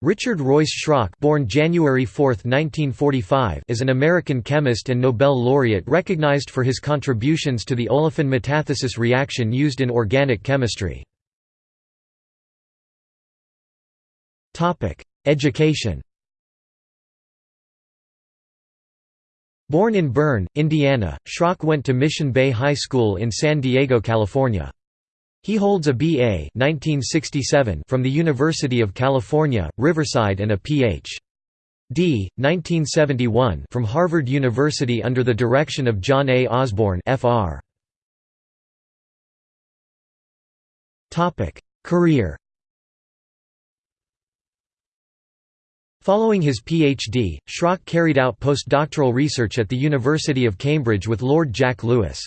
Richard Royce Schrock born January 4, 1945, is an American chemist and Nobel laureate recognized for his contributions to the olefin metathesis reaction used in organic chemistry. Education Born in Berne, Indiana, Schrock went to Mission Bay High School in San Diego, California. He holds a B.A. 1967 from the University of California, Riverside and a Ph.D. 1971 from Harvard University under the direction of John A. Osborn Fr. Career Following his PhD, Schrock carried out postdoctoral research at the University of Cambridge with Lord Jack Lewis.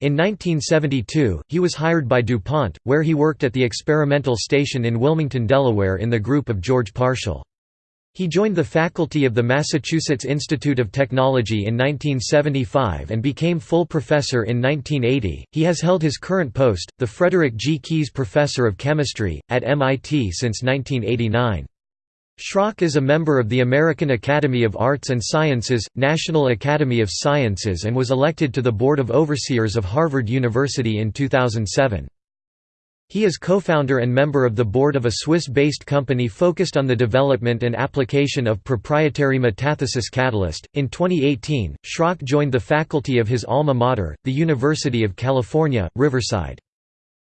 In 1972, he was hired by DuPont, where he worked at the experimental station in Wilmington, Delaware in the group of George Parshall. He joined the faculty of the Massachusetts Institute of Technology in 1975 and became full professor in 1980. He has held his current post, the Frederick G. Keyes Professor of Chemistry, at MIT since 1989. Schrock is a member of the American Academy of Arts and Sciences, National Academy of Sciences and was elected to the Board of Overseers of Harvard University in 2007. He is co-founder and member of the board of a Swiss-based company focused on the development and application of proprietary metathesis catalyst. In 2018, Schrock joined the faculty of his alma mater, the University of California, Riverside.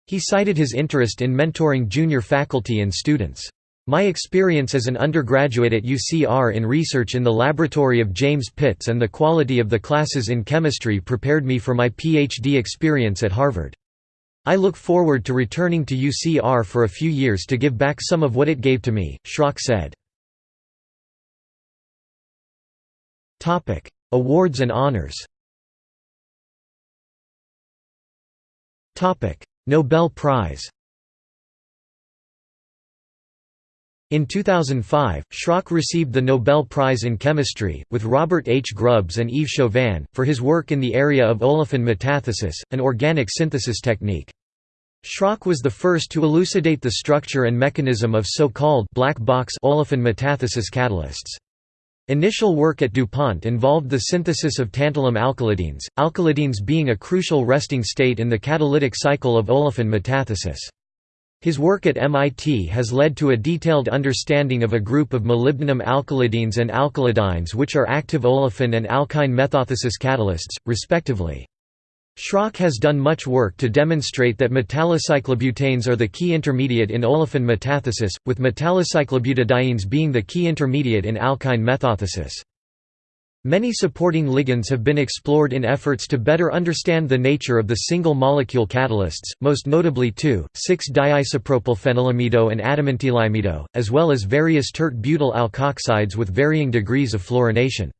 He cited his interest in mentoring junior faculty and students. My experience as an undergraduate at UCR in research in the laboratory of James Pitts and the quality of the classes in chemistry prepared me for my PhD experience at Harvard. I look forward to returning to UCR for a few years to give back some of what it gave to me, Schrock said. Awards and honors Nobel Prize In 2005, Schrock received the Nobel Prize in Chemistry, with Robert H. Grubbs and Yves Chauvin, for his work in the area of olefin metathesis, an organic synthesis technique. Schrock was the first to elucidate the structure and mechanism of so-called black box olefin metathesis catalysts. Initial work at DuPont involved the synthesis of tantalum alkylidenes, alkylidenes being a crucial resting state in the catalytic cycle of olefin metathesis. His work at MIT has led to a detailed understanding of a group of molybdenum alkylidenes and alkylidynes which are active olefin and alkyne metathesis catalysts, respectively. Schrock has done much work to demonstrate that metallocyclobutanes are the key intermediate in olefin metathesis, with metallocyclobutadienes being the key intermediate in alkyne metathesis. Many supporting ligands have been explored in efforts to better understand the nature of the single-molecule catalysts, most notably 2,6-diisopropylphenylamido and adamantylimamido, as well as various tert-butyl alkoxides with varying degrees of fluorination.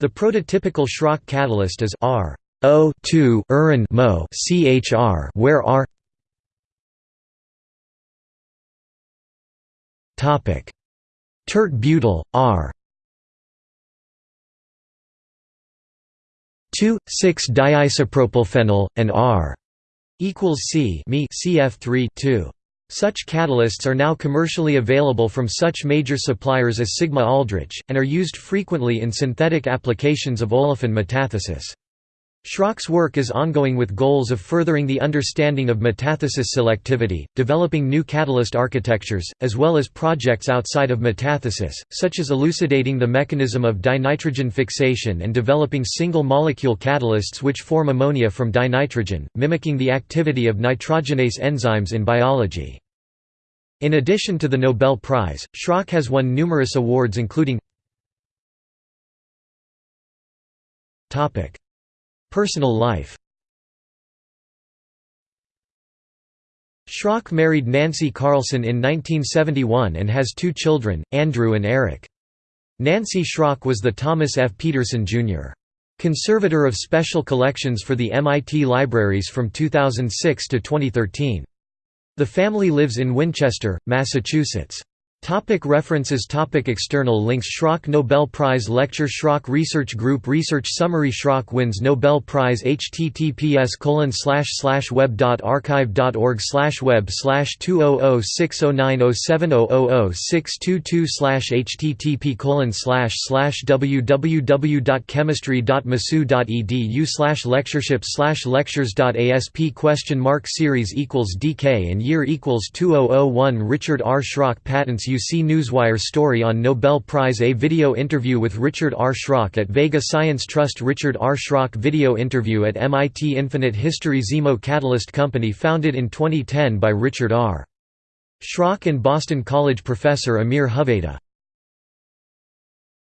The prototypical Schrock catalyst is R O2 Mo CHR where R Topic Tert-butyl R 2, 6-diisopropylphenyl, and R equals C me CF3 2. Such catalysts are now commercially available from such major suppliers as Sigma Aldrich, and are used frequently in synthetic applications of olefin metathesis. Schrock's work is ongoing with goals of furthering the understanding of metathesis selectivity, developing new catalyst architectures, as well as projects outside of metathesis, such as elucidating the mechanism of dinitrogen fixation and developing single-molecule catalysts which form ammonia from dinitrogen, mimicking the activity of nitrogenase enzymes in biology. In addition to the Nobel Prize, Schrock has won numerous awards including Personal life Schrock married Nancy Carlson in 1971 and has two children, Andrew and Eric. Nancy Schrock was the Thomas F. Peterson, Jr. Conservator of Special Collections for the MIT Libraries from 2006 to 2013. The family lives in Winchester, Massachusetts. Topic references Topic External links Schrock Nobel Prize Lecture Schrock Research Group Research Summary Schrock wins Nobel Prize https web.archive.org web 200609070006222 http www.chemistry.masu.edu lectureship lectures.asp question mark series equals dk and year equals 2001 Richard R. Schrock patents UC Newswire story on Nobel Prize A video interview with Richard R. Schrock at Vega Science Trust Richard R. Schrock video interview at MIT Infinite History XiMo Catalyst Company founded in 2010 by Richard R. Schrock and Boston College professor Amir Hoveyda